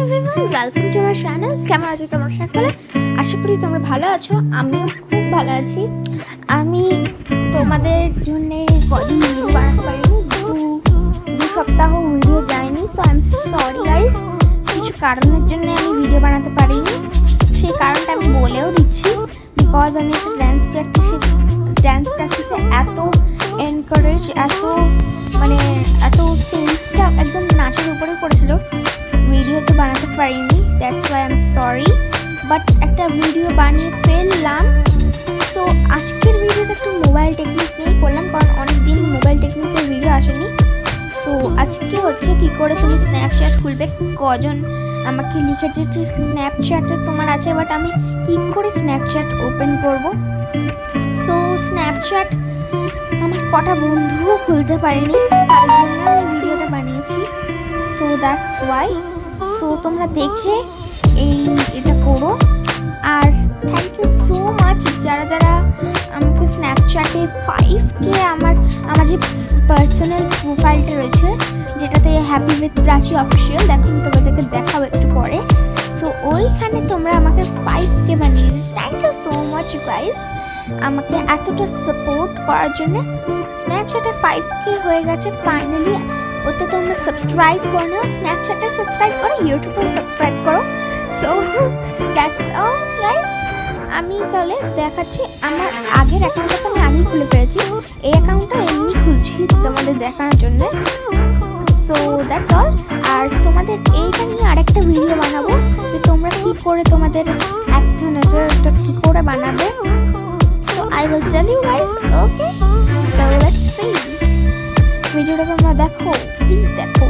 Everyone welcome to আমার channel কেমন আশা করি তোমরা ভালো আছো, আমিও খুব ভালো আছি। আমি তোমাদের জন্য ভিডিও বানাতে পারিনি, দু সপ্তাহ ভিডিও যায়নি সো আই এম কারণের জন্য আমি ভিডিও বানাতে পারিনি। সেই কারণটা আমি বলেও দিচ্ছি বিকজ আমি একটা ড্যান্স প্র্যাকটিসে ড্যান্স প্র্যাকটিসে এত এনকারেজ এত মানে এত সেন্সটা একদম নাচের উপরে পড়েছিল। ভিডিও তো বানাতে পারিনি that's why I'm sorry but একটা ভিডিও বানিয়ে ফেললাম। সো আজকের ভিডিওটা একটু মোবাইল টেকনিক নিয়ে করলাম, কারণ অনেক দিন মোবাইল টেকনিকের ভিডিও আসেনি। সো আজকে হচ্ছে কি করে তুমি স্ন্যাপচ্যাট খুলবে? কজন আমাকে লিখেছে যে স্ন্যাপচ্যাটে তোমার আছে বাট আমি কি করে স্ন্যাপচ্যাট ওপেন করব? সো স্ন্যাপচ্যাট আমার কটা বন্ধুও খুলতে পারেনি তার জন্য আমি ভিডিওটা বানিয়েছি। সো দ্যাটস ওয়াই সো তোমরা দেখে এই এটা করো। আর থ্যাংক ইউ সো মাচ যারা যারা আমাকে স্ন্যাপচ্যাটে ফাইভ কে আমার আমার যে পার্সোনাল প্রোফাইলটা রয়েছে, যেটাতে হ্যাপি উইথ প্রাচী অফিসিয়াল দেখো তোমাদেরকে দেখাবো একটু পরে। সো ওইখানে তোমরা আমাকে ফাইভ কে বানিয়ে thank you so much guys আমাকে এতটা সাপোর্ট করার জন্য স্ন্যাপচ্যাটে ফাইভ কে হয়ে গেছে ফাইনালি ওতে তোমরা সাবস্ক্রাইব করো না স্ন্যাপচ্যাটে সাবস্ক্রাইব করো ইউটিউবে সাবস্ক্রাইব করো। সো দ্যাটস অল গাইস আমি তাহলে দেখাচ্ছি আমার আগের অ্যাকাউন্টটা আমি খুলে ফেলেছি। এই অ্যাকাউন্টটা এমনি খুলছি তোমাদের দেখানোর জন্য। সো দ্যাটস অল আর তোমাদের এইটা নিয়ে আরেকটা ভিডিও বানাবো, যে তোমরা কি করে তোমাদের অ্যাক্টিভিটিটা কি করে বানাবে। So I will tell you guys okay ভিডিওটা তোমরা দেখো প্লিজ দেখো।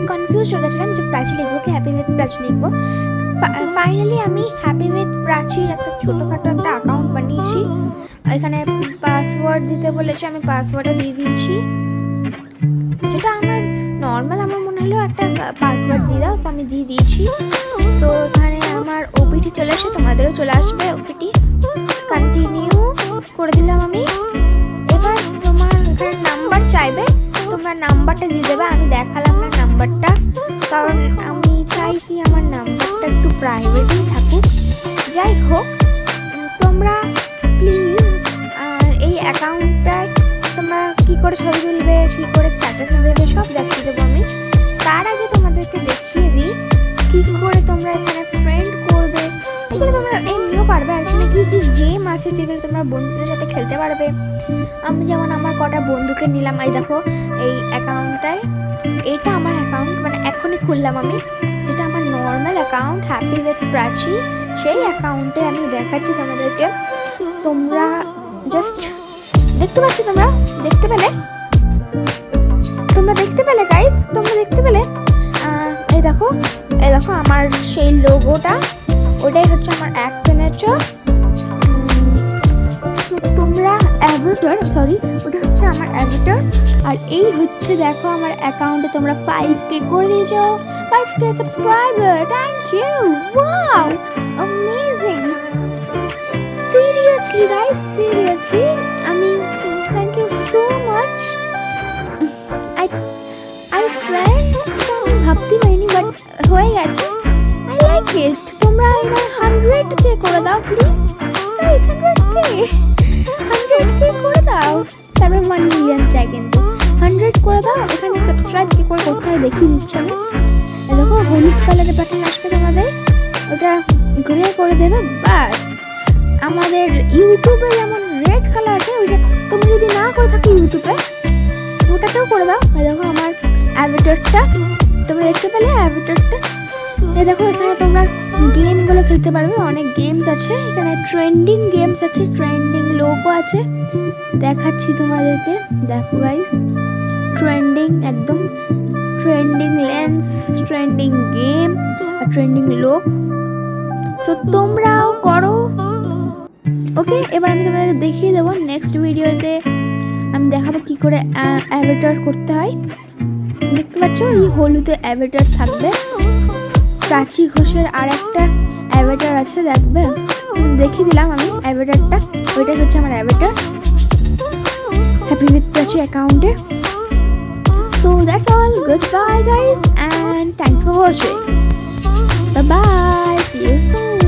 আমি কনফিউজ হয়ে গেছিলাম যে প্রাচী লিখব কি হ্যাপি উইথ প্রাচী লিখব। ফাইনালি আমি হ্যাপি উইথ প্রাচীর একটা ছোটোখাটো একটা অ্যাকাউন্ট বানিয়েছি। এখানে পাসওয়ার্ড দিতে বলেছে, আমি পাসওয়ার্ডটা দিয়ে দিয়েছি। যেটা আমার নর্মাল আমার মনে হলো একটা পাসওয়ার্ড দিয়ে দাও, তো আমি দিয়ে দিয়েছি। তো এখানে আমার ওপিটি চলে আসে তোমাদেরও চলে আসবে ওপিটি কন্টিনিউ করে দিলাম আমি। এবার তোমার নাম্বার চাইবে, তোমরা নাম্বারটা দিয়ে দেবে, আমি নাম্বারটা কারণ আমি চাইছি আমার নাম্বারটা একটু প্রাইভেটই থাকুক। যাই হোক তোমরা প্লিজ এই অ্যাকাউন্টটায় তোমরা কী করে ছবি তুলবে, কী করে স্ট্যাটাস দেবে, সব আছে যেগুলো তোমরা বন্ধুদের সাথে খেলতে পারবে। আমি যেমন আমার কটা বন্ধুকে নিলাম, এই দেখো, এই অ্যাকাউন্টটায় এটা আমার অ্যাকাউন্ট মানে এখনই খুললাম আমি। যেটা আমার normal account happy with Prachi সেই অ্যাকাউন্টে আমি দেখাচ্ছি তোমাদেরকে। তোমরা জাস্ট দেখতে পাচ্ছ তোমরা? দেখতে পেলে? তোমরা দেখতে পেলে গাইস তোমরা দেখতে পেলে? এই দেখো এই দেখো আমার সেই লোগোটা ওটাই হচ্ছে আমার এক অ্যাভেটার সরি ওটা হচ্ছে আমার অ্যাভেটার আর এই হচ্ছে, দেখো, আমার অ্যাকাউন্টে তোমরা ফাইভ কে করে দিয়েছ five K subscriber thank you wow amazing seriously guys seriously আমি thank you so much I I swear আমি ভাবতে পারিনি বাট হয়ে গেছে। আই লাইক ইট তোমরা এবার হান্ড্রেড কে করে দাও প্লিজ গাইস হান্ড্রেড কে তারপর ওয়ান মিলিয়ন চাই কিন্তু হান্ড্রেড করে দাও, এখানে সাবস্ক্রাইব কি করে করতে হয় দেখিয়ে দিচ্ছি আমি। দেখো, হলুদ কালারের বাটন আসবে তোমাদের। ওটা গ্রে করে দেবে বাস আমাদের ইউটিউবে যেমন রেড কালার আছে, ওইটা তুমি যদি না করে থাকো ইউটিউবে ওটাতেও করে দাও। দেখো, আমার অ্যাভিটারটা তোমরা দেখতে পেলে অ্যাভিটারটা এই দেখো, এখানে তোমরা গেমগুলো খেলতে পারবে। অনেক গেমস আছে। এখানে ট্রেন্ডিং গেমস আছে। ট্রেন্ডিং লোগো আছে। দেখাচ্ছি তোমাদেরকে। দেখো গাইস ট্রেন্ডিং একদম ট্রেন্ডিং লেন্স ট্রেন্ডিং গেম আর ট্রেন্ডিং লোক সো তোমরাও করো। ওকে এবার আমি তোমাদের দেখিয়ে দেবো নেক্সট ভিডিওতে আমি দেখাবো কি করে অ্যাভেটার করতে হয়। দেখতে পাচ্ছ? এই হলুদে অ্যাভেটার থাকবে। প্রাচী ঘোষের আর একটা অ্যাভেটার আছে, দেখবে? দেখে দেখিয়ে দিলাম আমি অ্যাভেটারটা ওইটা হচ্ছে আমার অ্যাভেটার হ্যাপি উইথ প্রাচী অ্যাকাউন্টে so that's all good bye guys and thanks for watching bye bye see you soon